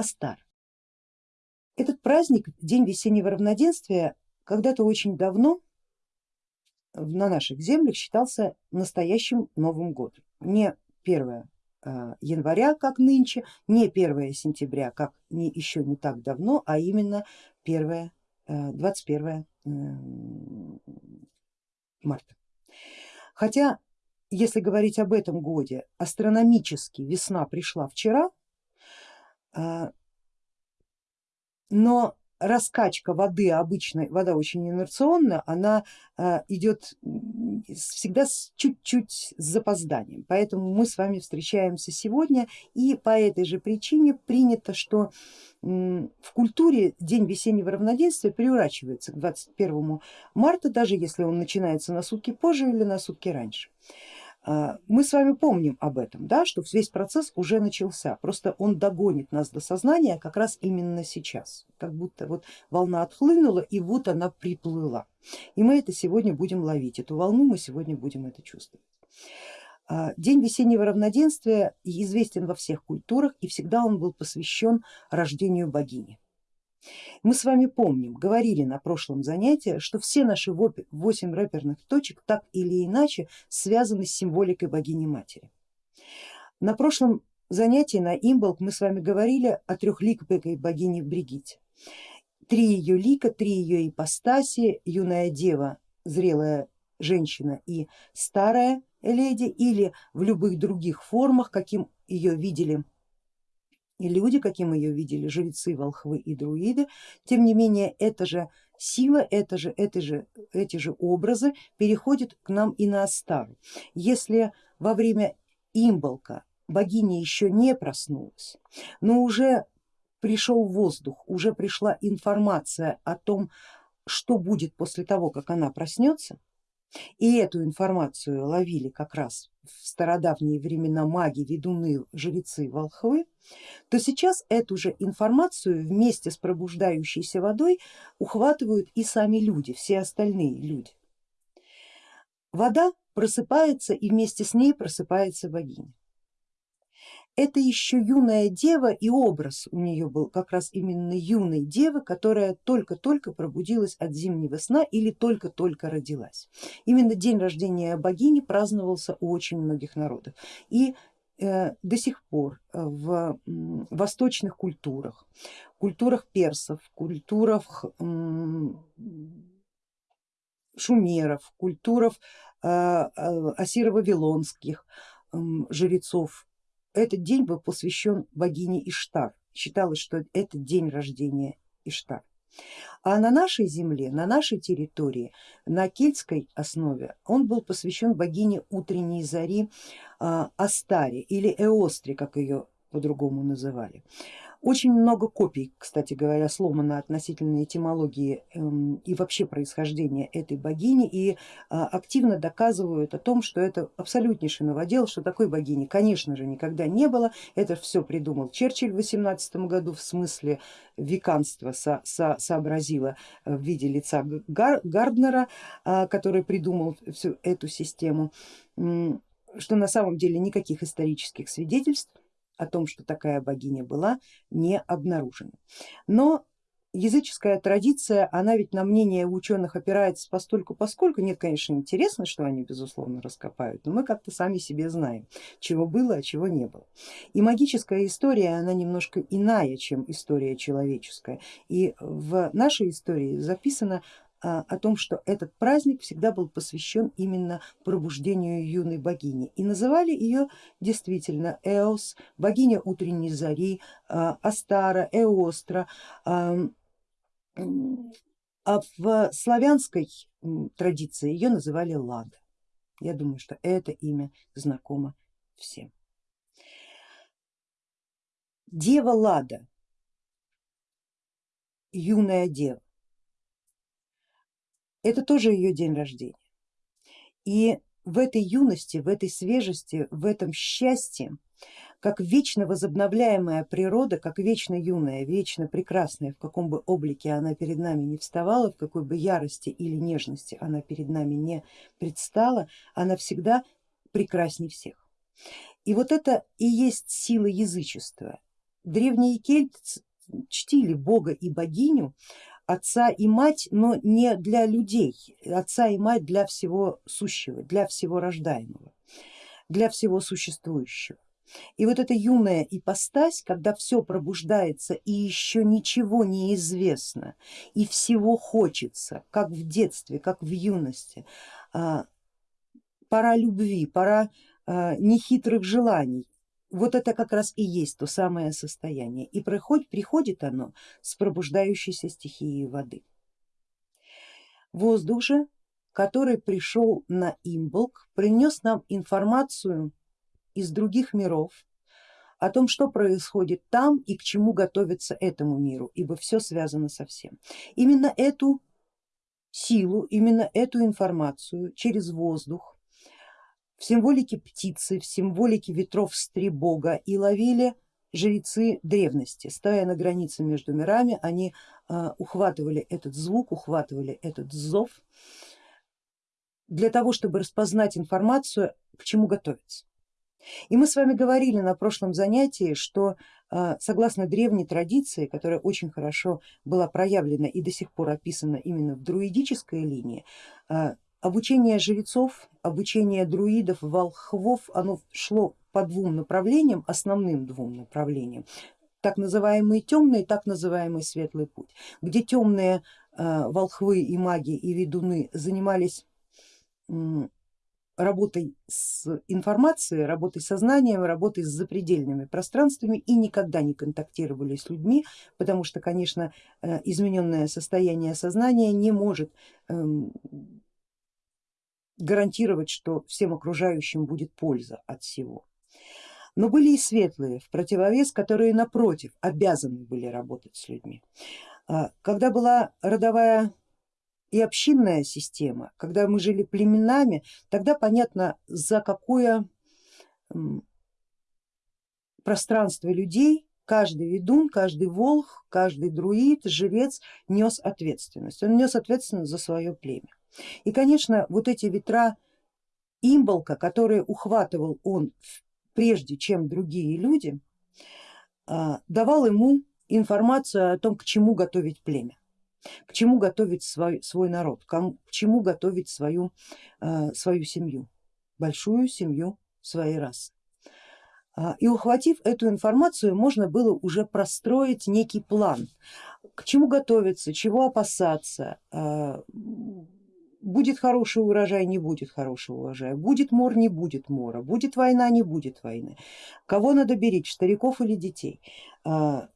Астар. Этот праздник, день весеннего равноденствия, когда-то очень давно на наших землях считался настоящим Новым годом. Не 1 а, января, как нынче, не 1 сентября, как не, еще не так давно, а именно 1, 21 э, марта. Хотя, если говорить об этом годе, астрономически весна пришла вчера, а, но раскачка воды обычной, вода очень инерционная, она а, идет всегда чуть-чуть с запозданием, поэтому мы с вами встречаемся сегодня и по этой же причине принято, что в культуре день весеннего равноденствия приурачивается к 21 марта, даже если он начинается на сутки позже или на сутки раньше. А, мы с вами помним об этом, да, что весь процесс уже начался, просто он догонит нас до сознания как раз именно сейчас, как будто вот волна отхлынула и вот она приплыла. И мы это сегодня будем ловить, эту волну мы сегодня будем это чувствовать. А, день весеннего равноденствия известен во всех культурах и всегда он был посвящен рождению богини. Мы с вами помним, говорили на прошлом занятии, что все наши восемь рэперных точек так или иначе связаны с символикой богини матери. На прошлом занятии на Имболк мы с вами говорили о трехликой богине Бригите. Три ее лика, три ее ипостаси, юная дева, зрелая женщина и старая леди или в любых других формах, каким ее видели и люди, каким ее видели жрецы, волхвы и друиды, тем не менее эта же сила, это же, это же, эти же образы переходят к нам и на Астару. Если во время имболка богиня еще не проснулась, но уже пришел воздух, уже пришла информация о том, что будет после того, как она проснется, и эту информацию ловили как раз в стародавние времена маги, ведуны, жрецы, волхвы, то сейчас эту же информацию вместе с пробуждающейся водой ухватывают и сами люди, все остальные люди. Вода просыпается и вместе с ней просыпается богиня это еще юная дева и образ у нее был как раз именно юной девы, которая только-только пробудилась от зимнего сна или только-только родилась. Именно день рождения богини праздновался у очень многих народов и э, до сих пор в восточных культурах, культурах персов, культурах шумеров, культурах э, э, жрецов этот день был посвящен богине Иштар. Считалось, что это день рождения Иштар. А на нашей земле, на нашей территории, на кельтской основе он был посвящен богине утренней зари а, Астаре или Эостре, как ее по-другому называли. Очень много копий, кстати говоря, сломано относительно этимологии эм, и вообще происхождения этой богини и а, активно доказывают о том, что это абсолютнейший новодел, что такой богини конечно же никогда не было. Это все придумал Черчилль в 18 году в смысле веканства со, со, сообразила в виде лица Гар, Гарднера, а, который придумал всю эту систему, что на самом деле никаких исторических свидетельств о том, что такая богиня была, не обнаружено. Но языческая традиция, она ведь на мнение ученых опирается постольку поскольку, нет, конечно, интересно, что они безусловно раскопают, но мы как-то сами себе знаем, чего было, а чего не было. И магическая история, она немножко иная, чем история человеческая. И в нашей истории записано о том, что этот праздник всегда был посвящен именно пробуждению юной богини и называли ее действительно Эос, богиня утренней зари, а, Астара, Эостра, а в славянской традиции ее называли Лада. Я думаю, что это имя знакомо всем. Дева Лада, юная дева, это тоже ее день рождения. И в этой юности, в этой свежести, в этом счастье, как вечно возобновляемая природа, как вечно юная, вечно прекрасная, в каком бы облике она перед нами не вставала, в какой бы ярости или нежности она перед нами не предстала, она всегда прекрасней всех. И вот это и есть сила язычества, древние кельты чтили бога и богиню, отца и мать, но не для людей, отца и мать для всего сущего, для всего рождаемого, для всего существующего. И вот эта юная ипостась, когда все пробуждается и еще ничего не известно, и всего хочется, как в детстве, как в юности, а, пора любви, пора а, нехитрых желаний, вот это как раз и есть то самое состояние. И приходит, приходит оно с пробуждающейся стихией воды. Воздух же, который пришел на Имболк, принес нам информацию из других миров о том, что происходит там и к чему готовится этому миру, ибо все связано со всем. Именно эту силу, именно эту информацию через воздух в символике птицы, в символике ветров стребога и ловили жрецы древности. Стоя на границе между мирами, они а, ухватывали этот звук, ухватывали этот зов для того, чтобы распознать информацию, к чему готовиться. И мы с вами говорили на прошлом занятии, что а, согласно древней традиции, которая очень хорошо была проявлена и до сих пор описана именно в друидической линии, а, Обучение жрецов, обучение друидов, волхвов, оно шло по двум направлениям, основным двум направлениям, так называемый темный, так называемый светлый путь, где темные э, волхвы и маги и ведуны занимались работой с информацией, работой с сознанием, работой с запредельными пространствами и никогда не контактировали с людьми, потому что, конечно, э, измененное состояние сознания не может эм, гарантировать, что всем окружающим будет польза от всего. Но были и светлые в противовес, которые напротив обязаны были работать с людьми. А, когда была родовая и общинная система, когда мы жили племенами, тогда понятно за какое пространство людей каждый ведун, каждый волх, каждый друид, жрец нес ответственность. Он нес ответственность за свое племя. И конечно вот эти ветра имболка, которые ухватывал он прежде чем другие люди, а, давал ему информацию о том, к чему готовить племя, к чему готовить свой, свой народ, к чему готовить свою, а, свою семью, большую семью своей расы. А, и ухватив эту информацию, можно было уже простроить некий план, к чему готовиться, чего опасаться, будет хороший урожай, не будет хорошего урожая, будет мор, не будет мора, будет война, не будет войны, кого надо беречь, стариков или детей, а,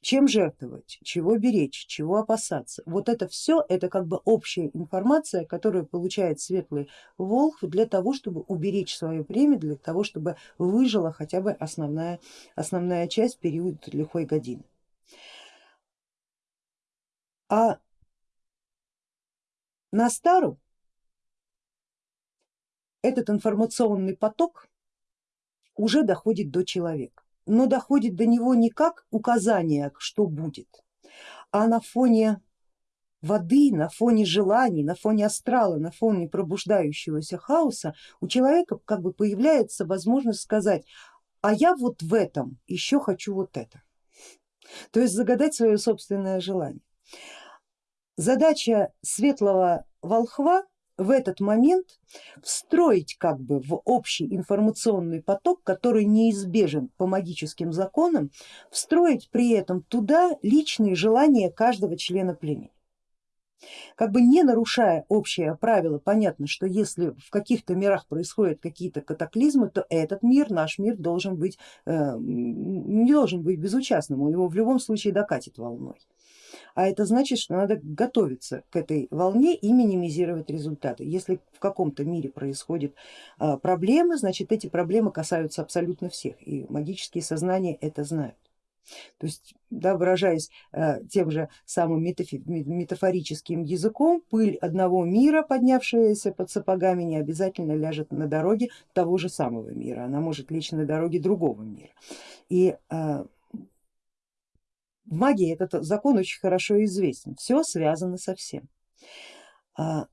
чем жертвовать, чего беречь, чего опасаться. Вот это все это как бы общая информация, которую получает светлый волк для того, чтобы уберечь свое племя, для того, чтобы выжила хотя бы основная, основная часть период лихой годины. А на стару этот информационный поток уже доходит до человека, но доходит до него не как указание, что будет, а на фоне воды, на фоне желаний, на фоне астрала, на фоне пробуждающегося хаоса у человека как бы появляется возможность сказать, а я вот в этом еще хочу вот это. То есть загадать свое собственное желание. Задача светлого волхва в этот момент встроить как бы в общий информационный поток, который неизбежен по магическим законам, встроить при этом туда личные желания каждого члена племени. Как бы не нарушая общее правило, понятно, что если в каких-то мирах происходят какие-то катаклизмы, то этот мир, наш мир должен быть, э, не должен быть безучастным, у него в любом случае докатит волной а это значит, что надо готовиться к этой волне и минимизировать результаты. Если в каком-то мире происходят а, проблемы, значит эти проблемы касаются абсолютно всех и магические сознания это знают. То есть, да, выражаясь э, тем же самым метафорическим языком, пыль одного мира, поднявшаяся под сапогами, не обязательно ляжет на дороге того же самого мира, она может лечь на дороге другого мира. И э, в магии этот закон очень хорошо известен, все связано со всем. А,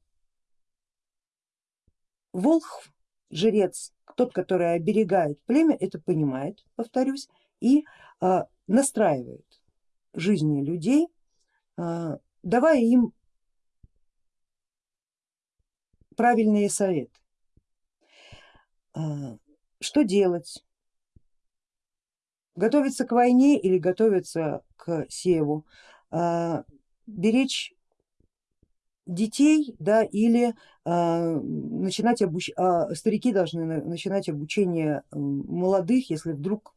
волх, жрец, тот, который оберегает племя, это понимает, повторюсь, и а, настраивает жизни людей, а, давая им правильные советы. Что делать? Готовиться к войне или готовиться к севу? А, беречь детей да, или э, начинать обуч... э, старики должны начинать обучение молодых, если вдруг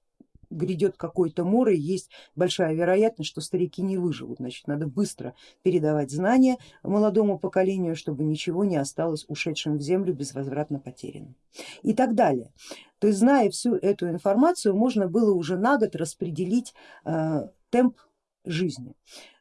грядет какой-то море, есть большая вероятность, что старики не выживут, значит надо быстро передавать знания молодому поколению, чтобы ничего не осталось ушедшим в землю безвозвратно потерянным и так далее. То есть зная всю эту информацию, можно было уже на год распределить э, темп жизни.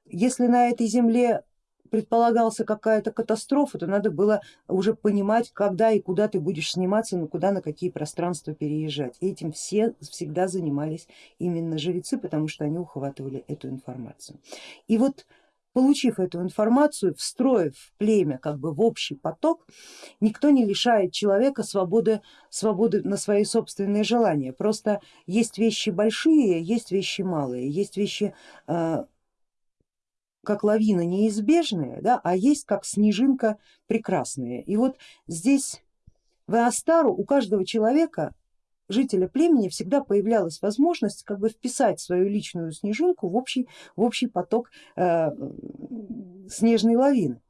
Если на этой земле предполагался какая-то катастрофа, то надо было уже понимать, когда и куда ты будешь сниматься, ну куда, на какие пространства переезжать. Этим все всегда занимались именно жрецы, потому что они ухватывали эту информацию. И вот получив эту информацию, встроив племя как бы в общий поток, никто не лишает человека свободы, свободы на свои собственные желания. Просто есть вещи большие, есть вещи малые, есть вещи а, как лавина неизбежная, да, а есть как снежинка прекрасная. И вот здесь в Астару у каждого человека, жителя племени, всегда появлялась возможность как бы вписать свою личную снежинку в общий, в общий поток э, снежной лавины.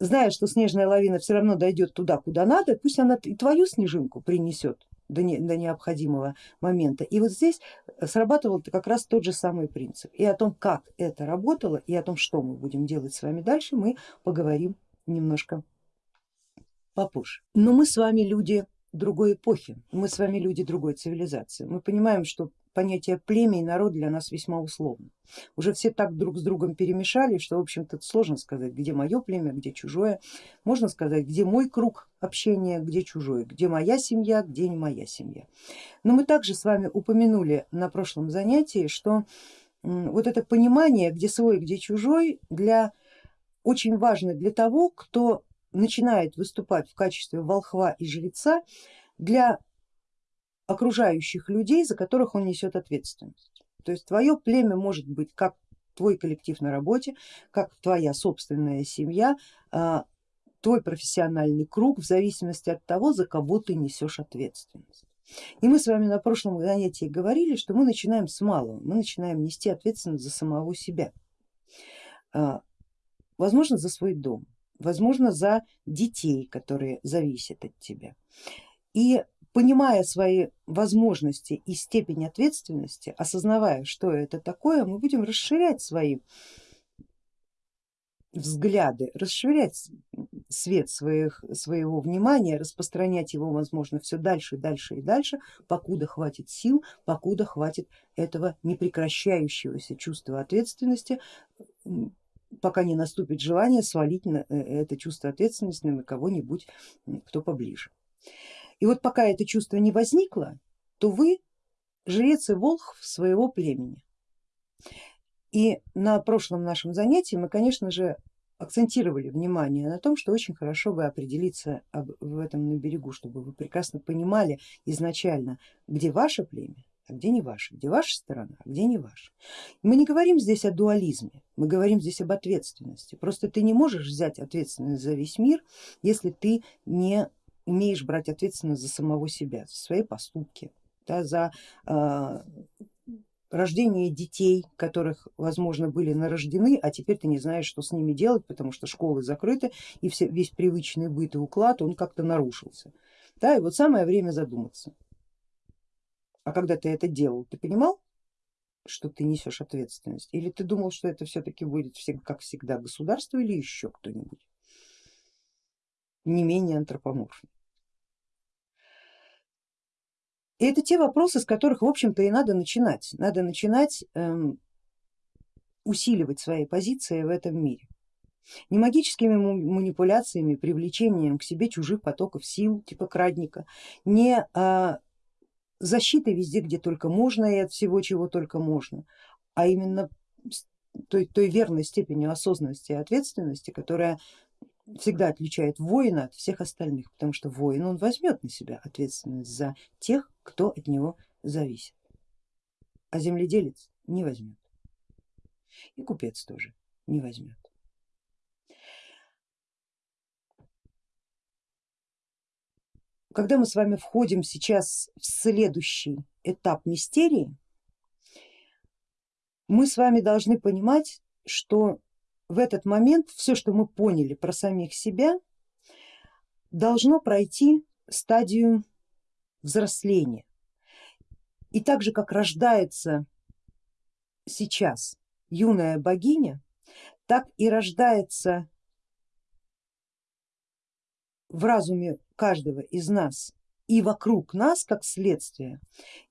Зная, что снежная лавина все равно дойдет туда, куда надо, пусть она и твою снежинку принесет до, не, до необходимого момента. И вот здесь срабатывал как раз тот же самый принцип. И о том, как это работало, и о том, что мы будем делать с вами дальше, мы поговорим немножко попозже. Но мы с вами люди другой эпохи, мы с вами люди другой цивилизации. Мы понимаем, что понятие племя и народ для нас весьма условно. Уже все так друг с другом перемешали, что в общем-то сложно сказать, где мое племя, где чужое. Можно сказать, где мой круг общения, где чужой, где моя семья, где не моя семья. Но мы также с вами упомянули на прошлом занятии, что вот это понимание, где свой, где чужой, для, очень важно для того, кто начинает выступать в качестве волхва и жреца, для окружающих людей, за которых он несет ответственность. То есть твое племя может быть как твой коллектив на работе, как твоя собственная семья, а, твой профессиональный круг в зависимости от того, за кого ты несешь ответственность. И мы с вами на прошлом занятии говорили, что мы начинаем с малого, мы начинаем нести ответственность за самого себя, а, возможно за свой дом, возможно за детей, которые зависят от тебя. И понимая свои возможности и степень ответственности, осознавая, что это такое, мы будем расширять свои взгляды, расширять свет своих, своего внимания, распространять его, возможно, все дальше, дальше и дальше, покуда хватит сил, покуда хватит этого непрекращающегося чувства ответственности, пока не наступит желание свалить на э, это чувство ответственности на кого-нибудь, кто поближе. И вот пока это чувство не возникло, то вы жрец и волх своего племени. И на прошлом нашем занятии мы, конечно же, акцентировали внимание на том, что очень хорошо бы определиться в этом на берегу, чтобы вы прекрасно понимали изначально, где ваше племя, а где не ваше, где ваша сторона, а где не ваша. Мы не говорим здесь о дуализме, мы говорим здесь об ответственности. Просто ты не можешь взять ответственность за весь мир, если ты не умеешь брать ответственность за самого себя, за свои поступки, да, за э, рождение детей, которых возможно были нарождены, а теперь ты не знаешь, что с ними делать, потому что школы закрыты и все, весь привычный быт и уклад он как-то нарушился. Да, и вот самое время задуматься. А когда ты это делал, ты понимал, что ты несешь ответственность? Или ты думал, что это все-таки будет как всегда государство или еще кто-нибудь не менее антропоморфный? И это те вопросы, с которых в общем-то и надо начинать. Надо начинать эм, усиливать свои позиции в этом мире. Не магическими манипуляциями, привлечением к себе чужих потоков сил, типа крадника, не а, защитой везде, где только можно и от всего, чего только можно, а именно той, той верной степенью осознанности и ответственности, которая всегда отличает воина от всех остальных, потому что воин он возьмет на себя ответственность за тех, кто от него зависит. а земледелец не возьмет. И купец тоже не возьмет. Когда мы с вами входим сейчас в следующий этап мистерии, мы с вами должны понимать, что в этот момент все, что мы поняли про самих себя, должно пройти стадию взросления. И так же, как рождается сейчас юная богиня, так и рождается в разуме каждого из нас и вокруг нас, как следствие,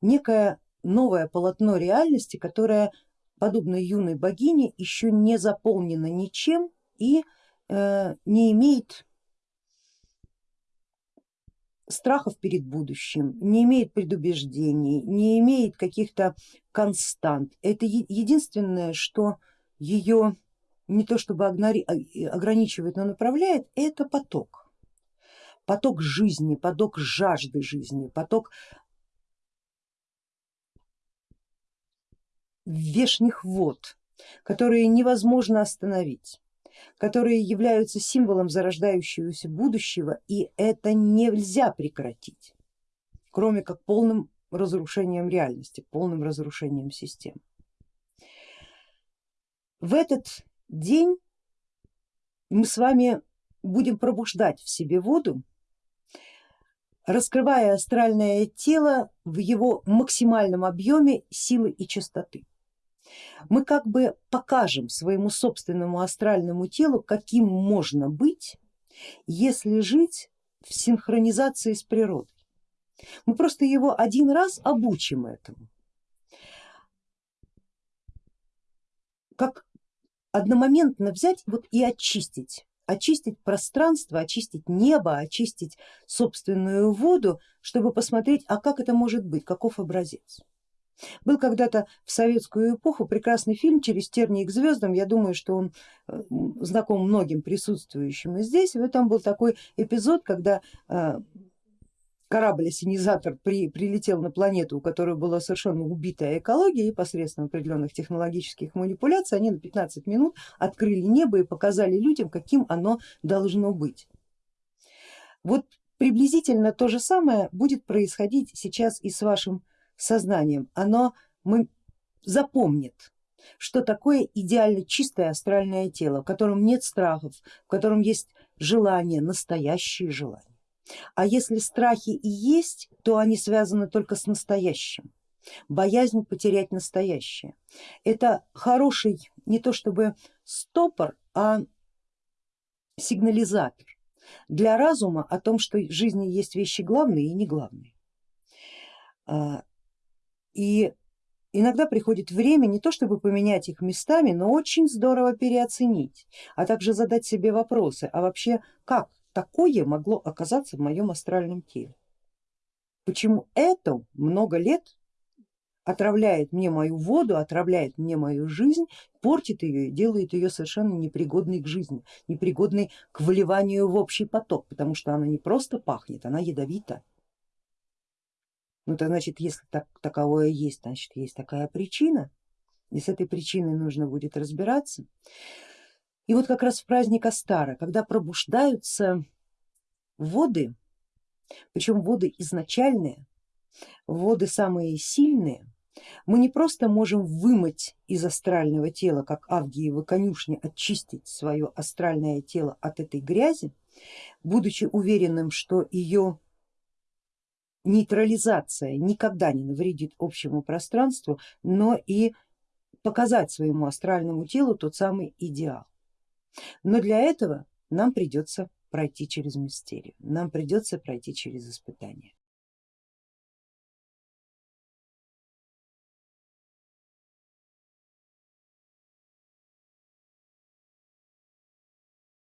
некое новое полотно реальности, которое, подобно юной богине, еще не заполнено ничем и э, не имеет страхов перед будущим, не имеет предубеждений, не имеет каких-то констант. Это единственное, что ее не то чтобы а, ограничивает, но направляет, это поток. Поток жизни, поток жажды жизни, поток вешних вод, которые невозможно остановить которые являются символом зарождающегося будущего и это нельзя прекратить, кроме как полным разрушением реальности, полным разрушением систем. В этот день мы с вами будем пробуждать в себе воду, раскрывая астральное тело в его максимальном объеме силы и частоты мы как бы покажем своему собственному астральному телу, каким можно быть, если жить в синхронизации с природой. Мы просто его один раз обучим этому. Как одномоментно взять вот и очистить, очистить пространство, очистить небо, очистить собственную воду, чтобы посмотреть, а как это может быть, каков образец. Был когда-то в советскую эпоху прекрасный фильм «Через тернии к звездам», я думаю, что он э, знаком многим присутствующим и здесь. И там был такой эпизод, когда э, корабль-осенизатор при, прилетел на планету, у которой была совершенно убитая экология и посредством определенных технологических манипуляций они на 15 минут открыли небо и показали людям, каким оно должно быть. Вот приблизительно то же самое будет происходить сейчас и с вашим сознанием, оно мы, запомнит, что такое идеально чистое астральное тело, в котором нет страхов, в котором есть желание, настоящие желания. А если страхи и есть, то они связаны только с настоящим. Боязнь потерять настоящее. Это хороший не то чтобы стопор, а сигнализатор для разума о том, что в жизни есть вещи главные и не главные. И иногда приходит время не то чтобы поменять их местами, но очень здорово переоценить, а также задать себе вопросы, а вообще как такое могло оказаться в моем астральном теле? Почему это много лет отравляет мне мою воду, отравляет мне мою жизнь, портит ее и делает ее совершенно непригодной к жизни, непригодной к вливанию в общий поток, потому что она не просто пахнет, она ядовита. Ну то значит, если так, таковое есть, значит есть такая причина, и с этой причиной нужно будет разбираться. И вот как раз в праздник Астара, когда пробуждаются воды, причем воды изначальные, воды самые сильные, мы не просто можем вымыть из астрального тела, как Авгиева конюшня, очистить свое астральное тело от этой грязи, будучи уверенным, что ее нейтрализация никогда не навредит общему пространству, но и показать своему астральному телу тот самый идеал. Но для этого нам придется пройти через мистерию, нам придется пройти через испытания.